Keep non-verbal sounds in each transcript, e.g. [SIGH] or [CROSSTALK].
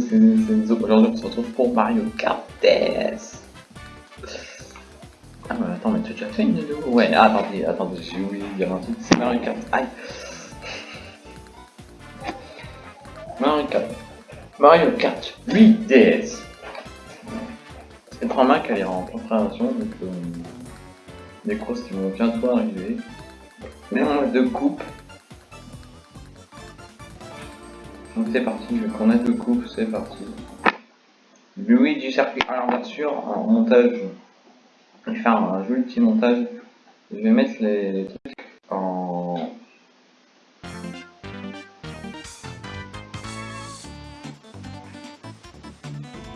c'est. Aujourd'hui on se retrouve pour Mario Kart DS. Ah mais attends, mais tu as déjà fait une vidéo? Ouais, ah, attendez, attendez, j'ai oublié de dire un truc, c'est Mario Kart. Aïe Mario Kart. Mario Kart 8 DS. C'est un Mac elle est en préparation, donc euh, des crosses qui vont bientôt arriver. Mais en mode de coupe, Donc c'est parti, je prendre deux coupe, c'est parti. Lui du circuit. Alors bien sûr, en montage, je vais faire un joli petit montage. Je vais mettre les, trucs en...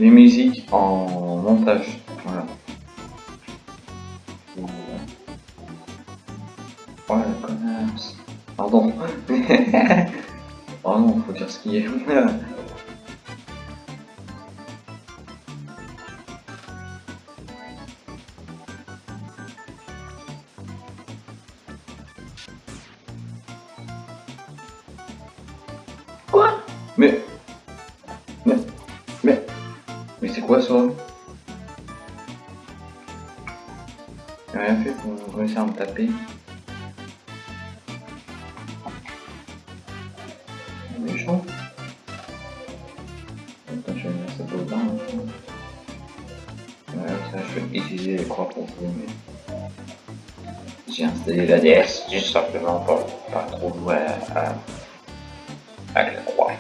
Les musiques en montage. Voilà. Voilà, connasse. Pardon. [LAUGHS] Oh non, faut dire ce qui est. [LAUGHS] Quoi? Mais... Mais... Mais... Mais c'est quoi ça? J'ai rien fait pour réussir à me taper. J'ai installé la DS juste simplement pour pas trop jouer à, avec la croix.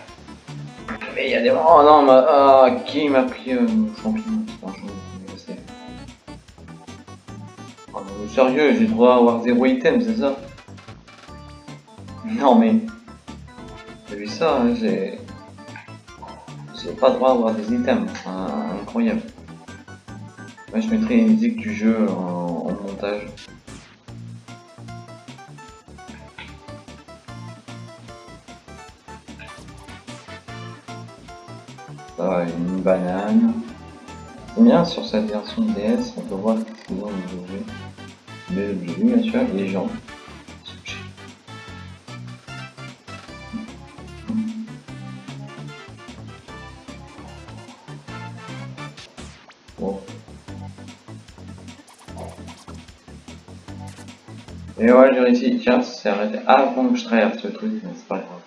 Mais il y a des... Oh non, ma... ah, qui m'a pris euh, champignon je sais. Oh sérieux, j'ai droit à avoir zéro item, c'est ça? Non mais... J'ai vu ça, hein, j'ai... J'ai pas droit à avoir des items, incroyable. Moi je mettrai une musique du jeu en, montage. Une banane. C'est bien sur cette version DS, on peut voir ce qu'ils ont les objets. bien sûr, les gens. Et ouais, j'ai réussi. Tiens, ça s'est arrêté avant que je traverse ce truc, mais c'est pas grave.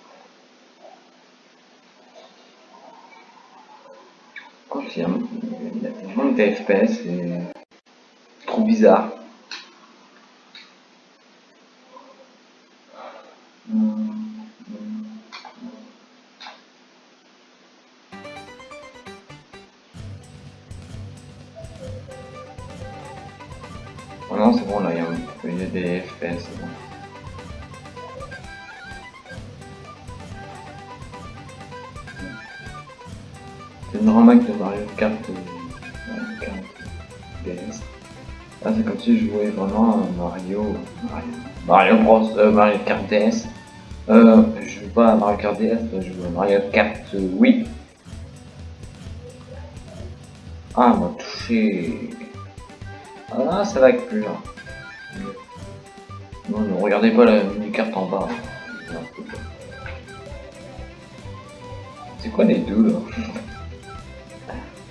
Confirme. Il y a de FPS et trop bizarre. Jouais vraiment à Mario, Mario, Bros, euh, Mario Kart DS. Euh, je joue pas à Mario Kart DS, je joue Mario Kart Wii. Ah, m'a touché. Ah, ça va être plus là. Non, ne regardez pas la mini-carte en bas. C'est quoi les deux là?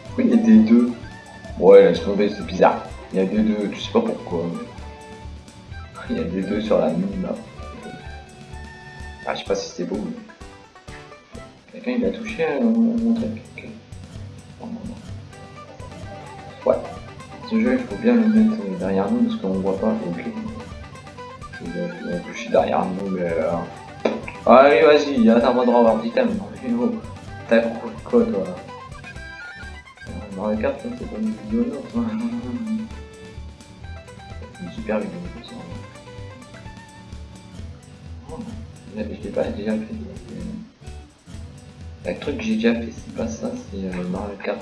Pourquoi il y a des deux? Ouais, laisse tomber, c'est bizarre. Il y a des deux, tu sais pas pourquoi. Il y a des deux sur la mini là. Ah, je sais pas si c'était beau. Mais... Quelqu'un il a touché mon truc. Ouais ce jeu, il faut bien le mettre derrière nous parce qu'on voit pas. Ok. Je suis derrière nous, mais. Euh... Allez, vas-y, attends, moi de avoir d'item. T'as quoi, toi? Dans la carte, c'est pas une vidéo, [LAUGHS] Vidéo. Oh, je l'ai pas déjà fait. Le truc que j'ai déjà fait, c'est pas ça, c'est euh, Mario Kart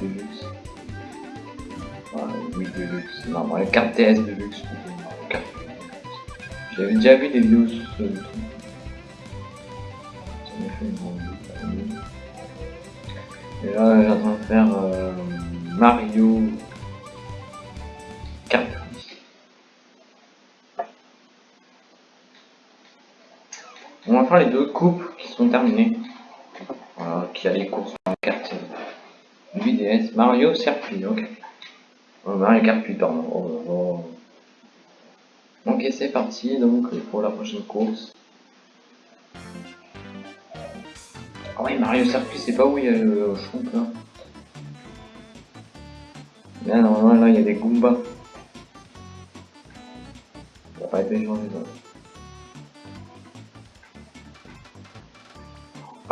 8 Deluxe. Oui, de luxe. Non, Mario Kart TS de luxe. J'avais déjà vu des vidéos sur ce truc. Ça m'a fait une grande Et là, j'ai en train de faire euh, Mario On va faire les deux coupes qui sont terminées. Voilà, qui a les courses dans le quartier. 8DS, Mario Circuit, ok. Oh, Mario Kart 8, pardon. Oh, oh. Ok, c'est parti donc pour la prochaine course. Ah oui, Mario Circuit, c'est pas où il y a le champ là. Là, normalement, là, il y a des Goombas. Ça va pas changé, ça.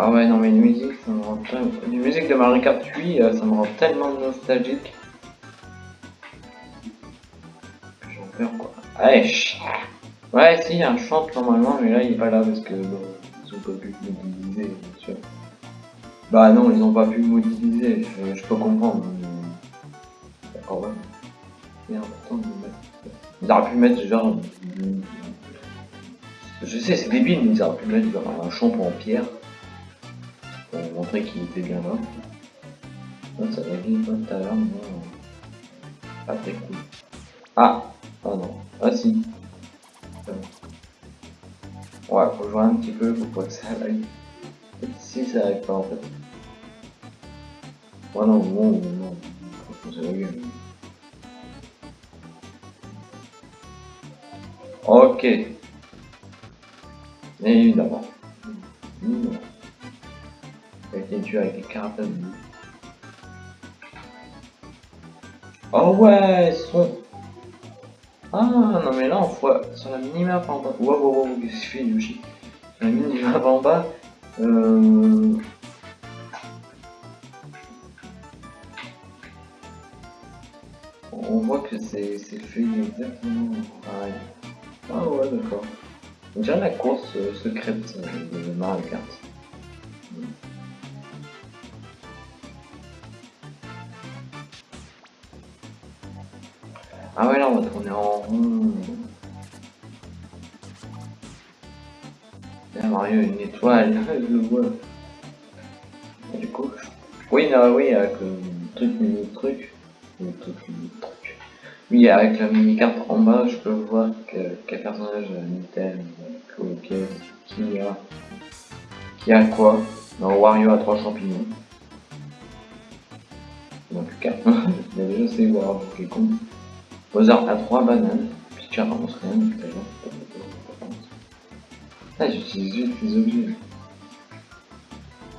Ah ouais, non, mais une musique, ça me rend tellement... Musique de Mario Kart 8, euh, ça me rend tellement nostalgique. J'en perds, quoi. Allez, Ouais, si, il y a un chant normalement, mais là, il est pas là parce que bon, ils ont pas pu modéliser, bien sûr. Bah non, ils ont pas pu modéliser, je, peux comprendre. D'accord, ouais. C'est important de mettre. Ils auraient pu mettre genre... Je sais, c'est débile, mais ils auraient pu mettre genre un champ en pierre pour montrer qu'il était bien là. Non, ça va bien tout à l'heure, mais. Pas très cool. Ah Ah non. Ah si. Ouais, faut jouer un petit peu pour pas que ça aille. Si ça arrive pas en fait. Ouais non, non, non. Faut que ça. Ok. Évidemment. Évidemment tué avec des carapaces Oh ouais, son... Ah non mais là on voit sur la minimap en bas. Wow wow wow, qu'est-ce que je fais Yoshi? Sur la minimap en bas. Euh... On voit que c'est fait exactement pareil. Ah ouais d'accord. Déjà la course euh, secrète euh, de Mario Kart. Ah ouais là on va tourner en rond. Là Mario une étoile, [LAUGHS] je le vois. Du coup, oui non oui avec le truc mini truc, le truc mini truc. Oui avec la mini carte en bas je peux voir quel personnage Nintendo, qui a qui a quoi. Non Wario a trois champignons. Il y a déjà c'est Wario qui est con. Mozart a 3 bananes, puis tu avances rien tout à l'heure. Ah, j'utilise juste les objets.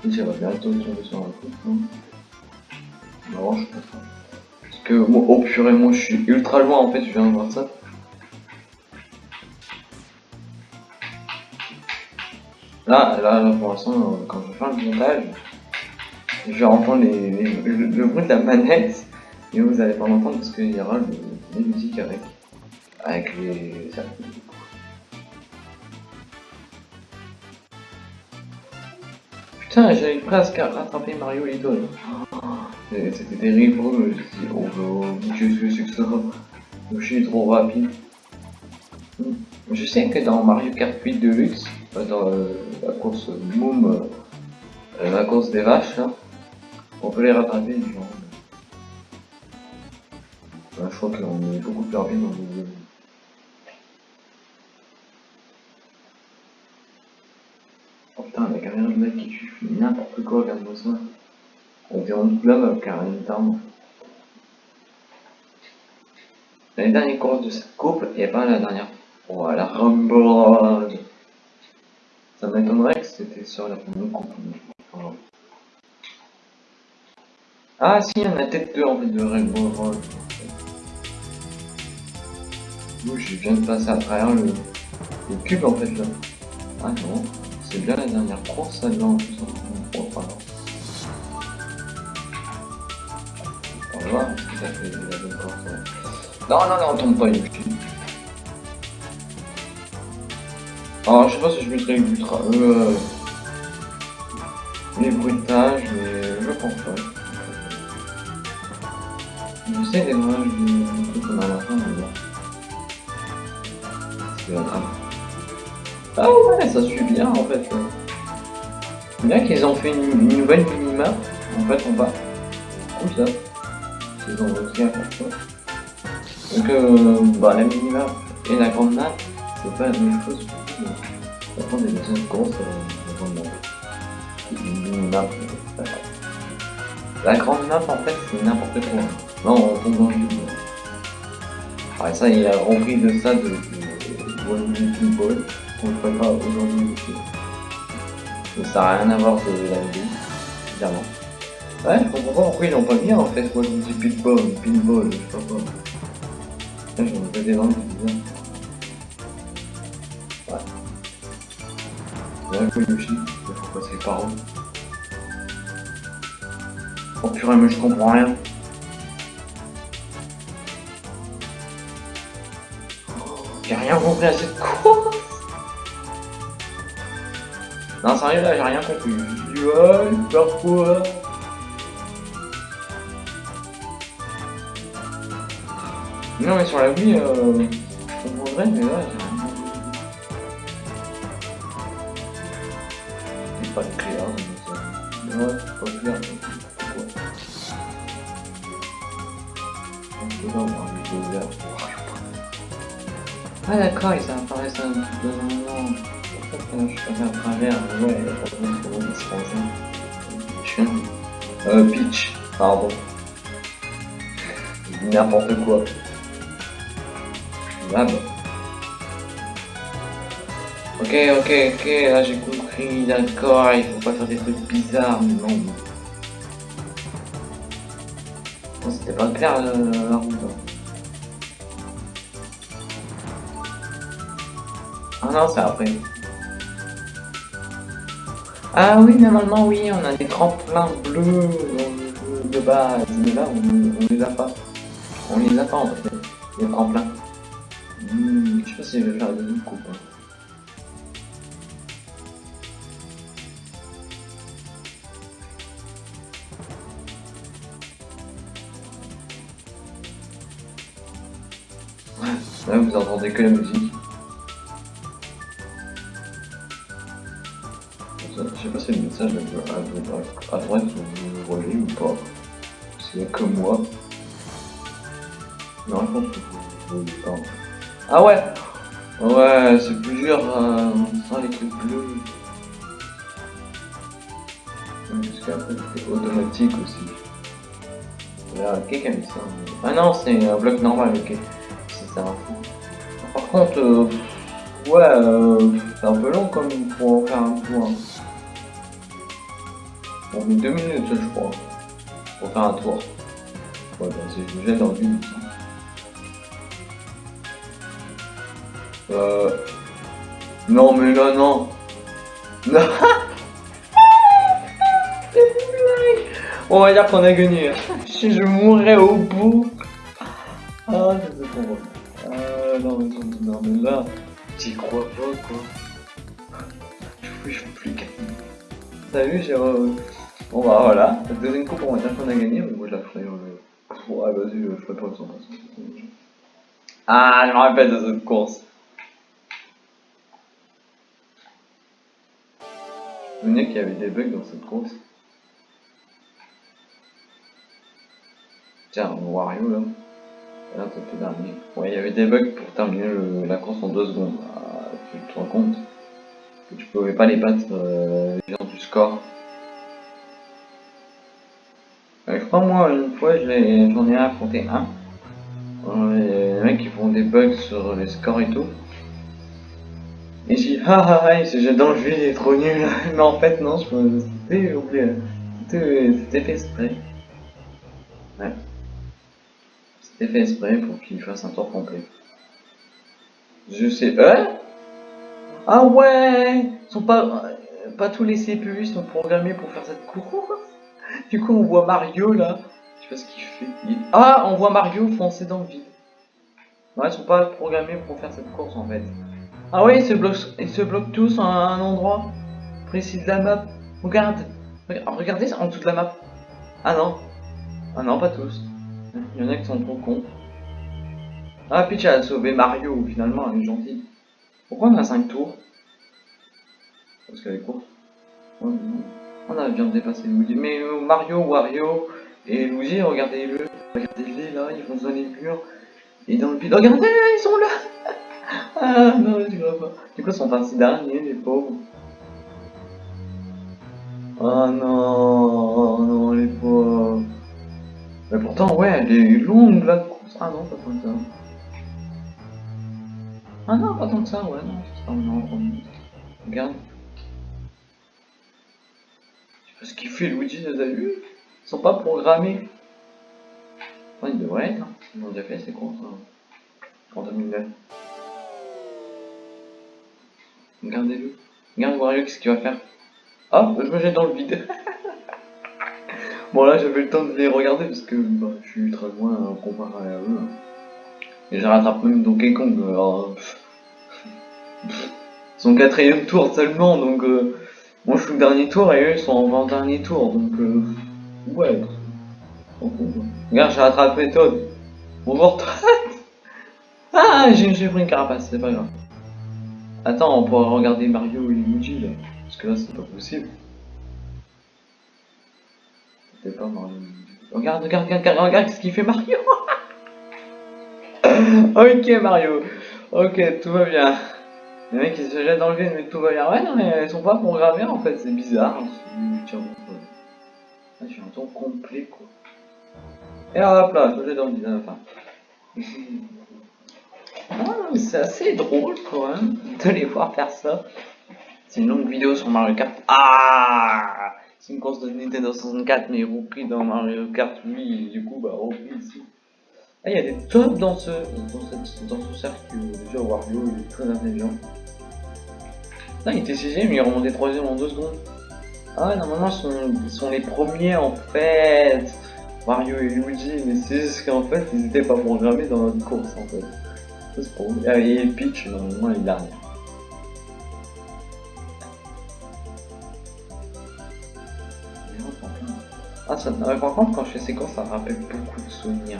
J'aimerais bientôt tomber sur un coup, non Non, je pas. Parce que, moi, oh purée, moi je suis ultra loin en fait, je viens de voir ça. Là, là, là pour l'instant, quand je fais le montage, je vais entendre les, le, bruit de la manette, et vous allez pas l'entendre parce qu'il y aura le des musiques avec, avec les Putain, j'avais presque rattrapé Mario Little. C'était terrible, oh, oh Je suis trop rapide. Je sais que dans Mario Kart 8 Deluxe, euh, dans euh, la course Moom, euh, la course des vaches, on peut les rattraper genre. Bah, je crois qu'on est beaucoup plus rapide dans le Oh putain, la caméra de mec qui tue n'importe quoi, regarde-moi ça. On dirait une club avec un tarme. La dernière course de cette coupe et pas la dernière. Voilà, Rumble Ça m'étonnerait que c'était sur la première coupe. Ah si, il y en a peut-être deux en fait de Rainbow Je viens de passer à travers le, cube en fait là. Ah non, c'est bien la dernière course là pardon. On va voir ce que ça fait. Non, non, non, on tombe pas une Alors, je sais pas si je mettrai l'ultra. Euh, les bruitages, mais je pense pas. J'essaie des noirs du truc qu'on a à la fin, mais. Ah ouais, ça suit bien en fait. C'est bien qu'ils ont fait une, nouvelle minima. En fait, on va comme ça. Ils ont réussi à faire ça. Donc, euh, bah, la minima et la grande map, c'est pas la même chose. Par contre, des deuxièmes courses, euh, la grande map. Une minimap, euh, La grande map, en fait, c'est n'importe quoi. Non, on tombe dans le vide. Ah, ça, il a rempli de ça de One Ball. On le ferait pas aujourd'hui aussi. Mais ça n'a rien à voir de la vidéo, évidemment. Ouais, je comprends pas pourquoi ils l'ont pas mis en fait. Moi, je me dis pinball, pinball, je sais pas quoi. Là, j'en ai pas des langues bizarres. Ouais. Ouais, oui, Yoshi, il faut passer par où Oh purée, mais je comprends rien. J'ai rien compris à cette course Non, sérieux, là, j'ai rien compris. Faire quoi Non, mais sur la Wii, euh, je mais là, j'ai rien pas ça. Ouais, c'est pas clair. Ah d'accord, ils apparaissent un truc de moment. Euh, je suis à travers, ouais, il y a pas de monde pour dispenser. Chien. Euh, Peach, pardon. N'importe quoi. Lab. Ok, ok, ok, là j'ai compris, d'accord, il faut pas faire des trucs bizarres, mais non. Non, c'était pas clair la, la route. Ah non, c'est après. Ah oui, normalement, oui, on a des tremplins bleus de base, mais là, on, les a pas. On les a pas en fait, les tremplins. Hmm, je sais pas si je vais faire des looks ou. Là, vous entendez que la musique. Message à, à, à droite vous voyez ou pas? S'il y a que moi. Non, je pense que vous voyez pas. en fait. Ah ouais? Ouais, c'est plus dur euh, sans les trucs bleus. Ouais, Parce qu'après c'est automatique aussi. Là, quelqu'un a mis ça. Ah non, c'est un bloc normal, ok. C'est ça. Par contre, euh, ouais, euh, c'est un peu long comme pour faire un tour. On met deux minutes, je crois, pour faire un tour. Ouais, si je me jette dans le vide. Euh... Non, mais là, non. [LAUGHS] Non. On va dire qu'on a gagné. Si je mourrais au bout. Ah, c'est trop. Euh, non, mais, non, non, mais là, j'y crois pas, quoi. Je suis plus gagner. T'as vu, j'ai... Bon bah voilà, la deuxième coupe, on va dire qu'on a gagné, mais moi je la ferai... Euh... Ouais, vas-y, je ferai pas le 100%. Ah, je me rappelle de cette course. Vous souvenez qu'il y avait des bugs dans cette course Tiens, Wario là. Là, t'as fait dernier. Ouais, il y avait des bugs pour terminer la course en deux secondes. Ah, tu te rends compte que tu pouvais pas les battre euh, du score. Euh, je crois moi une fois j'en ai affronté un. Euh, les mecs qui font des bugs sur les scores et tout. Et j'ai dit ah ah ah il se jette dans le vide, il est trop nul. [LAUGHS] Mais en fait non, je me c'était. C'était fait exprès. Ouais. C'était fait exprès pour qu'il fasse un tour complet. Je sais. Hein? Ah ouais Ils sont pas. euh, Pas tous les CPU sont programmés pour faire cette course. Du coup on voit Mario là. Je sais pas ce qu'il fait. Ah on voit Mario foncer dans le vide. Ouais, ils sont pas programmés pour faire cette course en fait. Ah ouais, ils se bloquent, ils se bloquent tous à un endroit précis de la map. Regarde, Regarde- regardez en de la map. Ah non, ah non, pas tous. Il y en a qui sont trop cons. Ah, Peach a sauvé Mario, finalement, elle est gentille. Pourquoi on a 5 tours? Parce qu'elle est courte. On a bien dépassé Luigi. Mais euh, Mario, Wario et Luigi, regardez-le. Regardez-les là, ils vont dans les murs. Et dans le vide. Regardez, ils sont là [LAUGHS] Ah non, je vois pas. Du coup, ils sont partis derniers, les pauvres. Oh non, oh non, les pauvres. Mais pourtant, ouais, elle est longue la course. Ah non, pas tant que ça. Ah non, pas tant que ça, ouais, non, ça non, Regarde. Ce qu'il fait, Luigi, les a vus Ils sont pas programmés. Ils devraient être, hein. Ils l'ont déjà fait, c'est con ça. En 2009. Regardez-le. Regarde Wario, qu'est-ce qu'il va faire Hop, je me jette dans le vide. [LAUGHS] bon là j'avais le temps de les regarder parce que bah, je suis très loin hein, comparé à eux. Hein. Et je rattrape même Donkey Kong. Alors, son quatrième tour seulement, donc euh, moi je suis le dernier tour et eux ils sont en 20 dernier tour, donc euh, ouais. Regarde, j'ai rattrapé Todd. Bonjour [LAUGHS] Todd Ah, j'ai pris une carapace, c'est pas grave. Attends, on pourra regarder Mario et Luigi là. Parce que là, c'est pas possible. C'est pas Mario. Regarde, regarde, regarde, regarde ce qu'il fait Mario [LAUGHS] Ok Mario. Ok, tout va bien. Les mecs ils se jettent dans le vide mais tout va bien. Ouais non mais elles sont pas programmées en fait, c'est bizarre. Tiens, ah, j'ai un ton complet quoi. Et hop là, je jette dans le vide à la fin. ah, c'est assez drôle quand même de les voir faire ça. C'est une longue vidéo sur Mario Kart. Ah C'est une course de Nintendo 64, mais repris dans Mario Kart 8, du coup, bah, repris ici. Ah, il y a des tops dans ce, dans, cette, dans ce cercle. Déjà, Wario, il est très intelligent. Là, il était 6 mais il est remonté 3 en 2 secondes. Ah normalement, ils sont, ils sont les premiers en fait. Mario et Luigi, mais c'est juste qu'en fait, ils n'étaient pas programmés dans notre course en fait. Ah, et Peach, normalement, il a rien. Ah, ça, par contre, quand je fais courses, ça me rappelle beaucoup de souvenirs.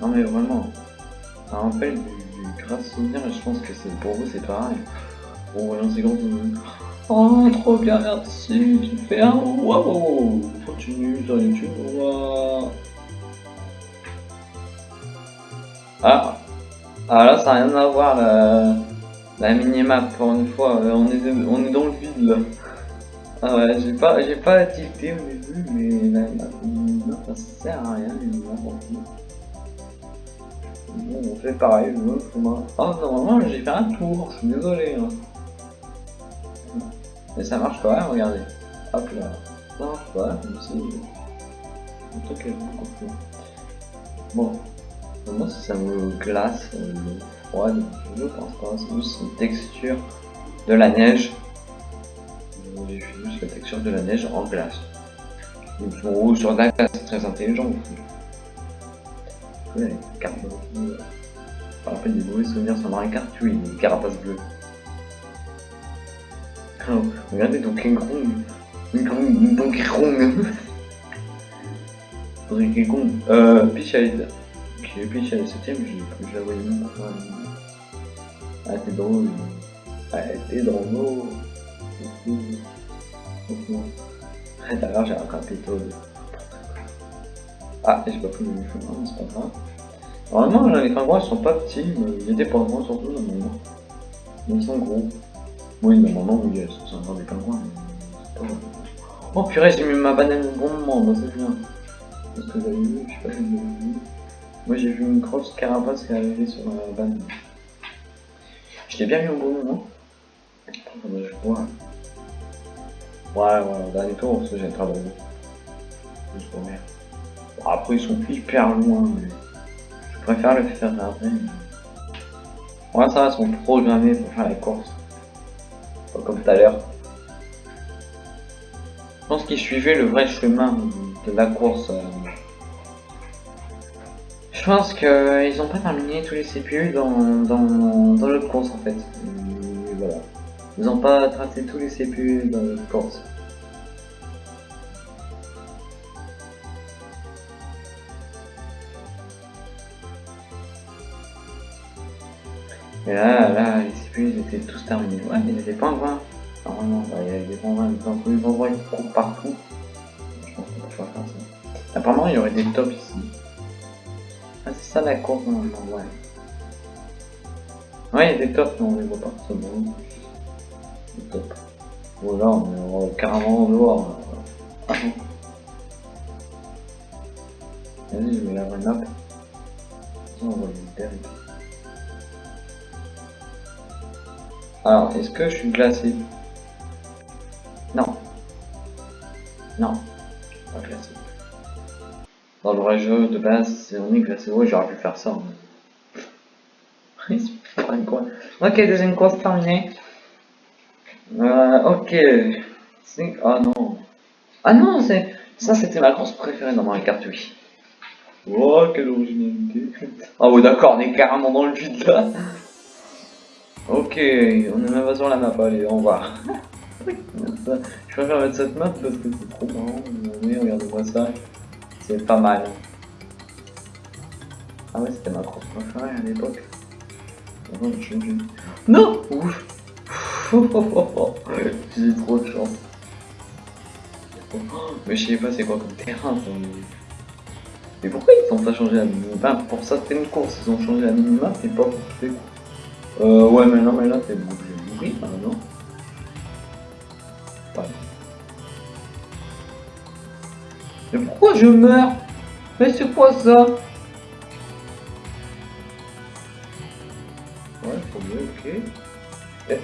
Non, mais vraiment, ça rappelle du, du grave souvenir et je pense que c'est pour vous, c'est pareil. Bon, voyons ces gros Oh, trop bien, merci, super. Waouh, continue sur YouTube. Waouh. Ah, ah là, ça n'a rien à voir la, la minimap pour une fois. On est, on est dans le vide là. Ah ouais, j'ai pas, j'ai pas tilté au début, mais là, non, ça sert à rien, on fait pareil, faut Oh, normalement, j'ai fait un tour, je suis désolé. Hein. Mais ça marche quand même, regardez. Hop là. Ça marche pas, comme si. Un truc est beaucoup plus. Bon. Moi, ça me glace, euh, froide, je pense pas, c'est juste une texture de la neige j'ai juste la texture de la neige en glace. Ou sur la glace, très intelligent Ouais, carte bleue. Des mauvais souvenirs sur Mario Kart, une carapace bleue. Oh, regardez Donkey Kong. Donkey Kong. Donkey Kong. Euh, Peach est 7ème, je la voyais même pas. Ah, t'es drôle. Ah, t'es drôle. D'ailleurs, j'ai rattrapé tout. Ah, j'ai pas pris le chemin, c'est pas grave. Normalement, les pingouins sont pas petits, mais pas gros surtout. Mais ils sont gros. Oui, normalement, oui, c'est encore des pingouins. Mais. Oh purée, j'ai mis ma banane au bon moment, bah, c'est bien. Parce que avez vu, je sais pas si vous avez vu. Moi, j'ai vu une grosse carapace qui est arrivée sur la banane. Je l'ai bien mis au bon moment. Je vois. Ouais, ouais, dernier tour, ça j'ai pas de Juste. Bon, après, ils sont hyper loin, mais je préfère le faire après. Ça va, ils sont programmés pour faire la course. Pas comme tout à l'heure. Je pense qu'ils suivaient le vrai chemin de la course. Euh. Je pense qu'ils n'ont pas terminé tous les CPU dans, dans, dans l'autre course en fait. voilà. Ils n'ont pas tracé tous les CPU dans le course. Et là, là, les CPU ils étaient tous terminés. Ouais, il n'y avait pas en vain. Normalement, bah, il y avait des endroits, des endroits qui courent partout. Je pense qu'on peut pas faire ça. Apparemment, il y aurait des tops ici. Ah, c'est ça la course normalement, ouais. Ouais, il y a des tops, mais on les voit pas. C'est bon. top. Voilà, on est carrément dehors. Ah non. Vas-y, je mets la map. On va le. Alors, est-ce que je suis glacé Non. Non. Pas glacé. Dans le vrai jeu de base, on est glacé. Ouais, j'aurais pu faire ça. [LAUGHS] ok, deuxième course terminée. Euh, ok. Ah non. Ah non, c'est ça c'était ma course préférée dans Mario Kart 8. Oh, quelle originalité. Ah ouais, d'accord, on est carrément dans le vide là. Ok, on est même sur la map, allez, on va. Je préfère mettre cette map parce que c'est trop marrant. Mais regardez-moi ça. C'est pas mal. Ah ouais, c'était ma course préférée à l'époque. Non Ouf [LAUGHS] J'ai trop de chance. Mais je sais pas c'est quoi comme terrain ça. Mais pourquoi ils ont pas changé la minimap? Pour ça c'était une course, ils ont changé la minimap et pas pour toutes Euh ouais mais non mais là c'est bouclé. Oui, non Pas. Mais pourquoi je meurs? Mais c'est quoi ça? Ouais, faut mieux, ok. Et...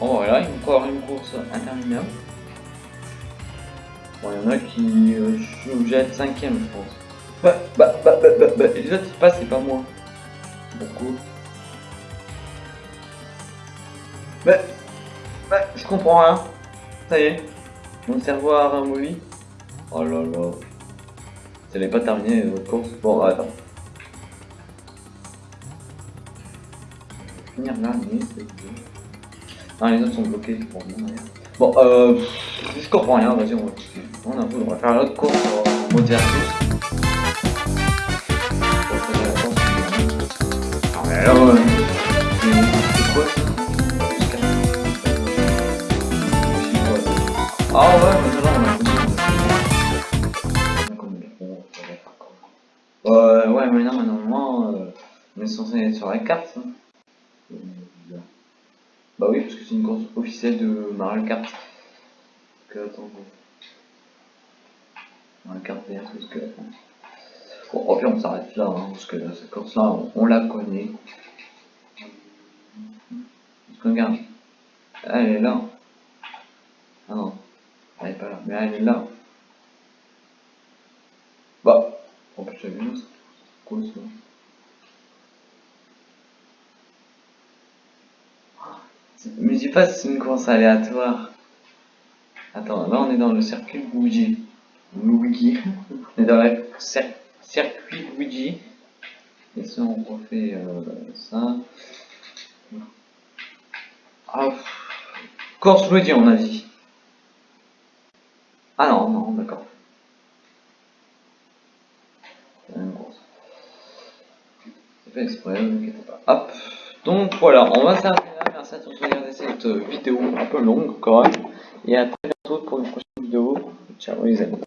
Oh voilà, encore une course interminable. Bon, il y en a qui... Euh, je suis obligé d'être cinquième, je pense. Bah, bah, bah, bah, bah, bah, les autres, pas, c'est pas moi. Beaucoup. Bah, bah, je comprends rien. Ça y est. Mon cerveau a ramolli. Oh là là. Ça n'est pas terminé votre course. Bon, attends. Finir mais c'est Ah, les autres sont bloqués. Bon, bon, euh, je comprends rien. Vas-y, on va, on, a, on va faire l'autre course en mode mais euh, Ah ouais, mais là, on a Euh, ouais, mais là, normalement, euh, on est censé être sur la carte. Hein. Bah oui, parce que c'est une course officielle de Mario Kart. Que attends. Mario Kart que attends. Bon, au pire, on s'arrête là, hein, parce que cette course-là, on, on, la connaît. Regarde, elle est là. Ah non, Bah, en plus, j'ai vu ça. Quoi ça Mais dis pas c'est une course aléatoire. Attends, là on est dans le circuit Luigi. Luigi. on est dans le circuit Luigi. Et ça on refait euh, ça. Ah, course Luigi on a dit. Ah non, non, d'accord. exprès, ne inquiétez pas. Hop. Donc voilà, on va s'arrêter là. Merci à tous de regarder cette vidéo un peu longue quand même. Et à très bientôt pour une prochaine vidéo. Ciao les amis.